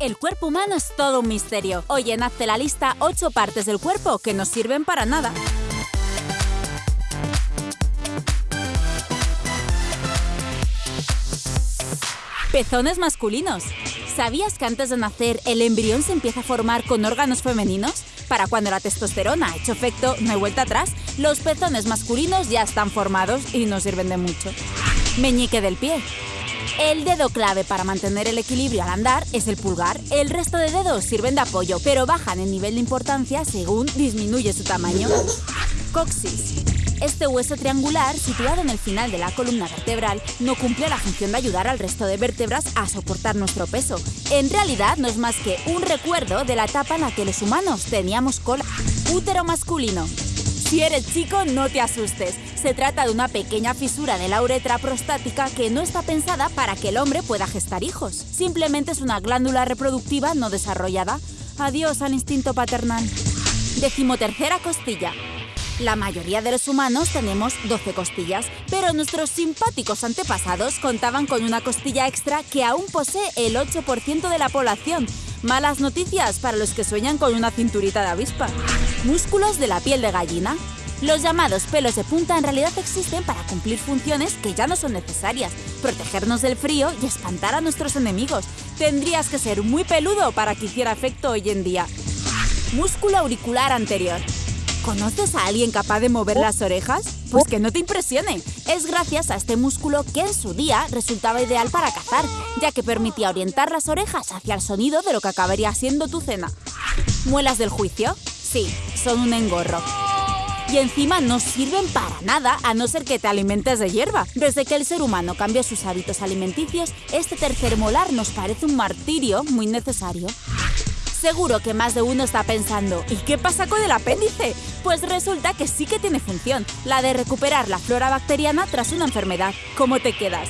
El cuerpo humano es todo un misterio. Hoy en Hazte la lista 8 partes del cuerpo que no sirven para nada. Pezones masculinos. ¿Sabías que antes de nacer el embrión se empieza a formar con órganos femeninos? Para cuando la testosterona ha hecho efecto, no hay vuelta atrás, los pezones masculinos ya están formados y no sirven de mucho. Meñique del pie. El dedo clave para mantener el equilibrio al andar es el pulgar. El resto de dedos sirven de apoyo, pero bajan en nivel de importancia según disminuye su tamaño. Coxis. Este hueso triangular, situado en el final de la columna vertebral, no cumple la función de ayudar al resto de vértebras a soportar nuestro peso. En realidad no es más que un recuerdo de la etapa en la que los humanos teníamos cola. Útero masculino. Si eres chico, no te asustes. Se trata de una pequeña fisura de la uretra prostática que no está pensada para que el hombre pueda gestar hijos. Simplemente es una glándula reproductiva no desarrollada. Adiós al instinto paternal. Decimotercera costilla. La mayoría de los humanos tenemos 12 costillas, pero nuestros simpáticos antepasados contaban con una costilla extra que aún posee el 8% de la población. Malas noticias para los que sueñan con una cinturita de avispa. Músculos de la piel de gallina. Los llamados pelos de punta en realidad existen para cumplir funciones que ya no son necesarias, protegernos del frío y espantar a nuestros enemigos. Tendrías que ser muy peludo para que hiciera efecto hoy en día. Músculo auricular anterior. ¿Conoces a alguien capaz de mover las orejas? Pues que no te impresione. Es gracias a este músculo que en su día resultaba ideal para cazar, ya que permitía orientar las orejas hacia el sonido de lo que acabaría siendo tu cena. ¿Muelas del juicio? Sí, son un engorro. Y encima no sirven para nada a no ser que te alimentes de hierba. Desde que el ser humano cambió sus hábitos alimenticios, este tercer molar nos parece un martirio muy necesario. Seguro que más de uno está pensando, ¿y qué pasa con el apéndice? Pues resulta que sí que tiene función, la de recuperar la flora bacteriana tras una enfermedad. ¿Cómo te quedas?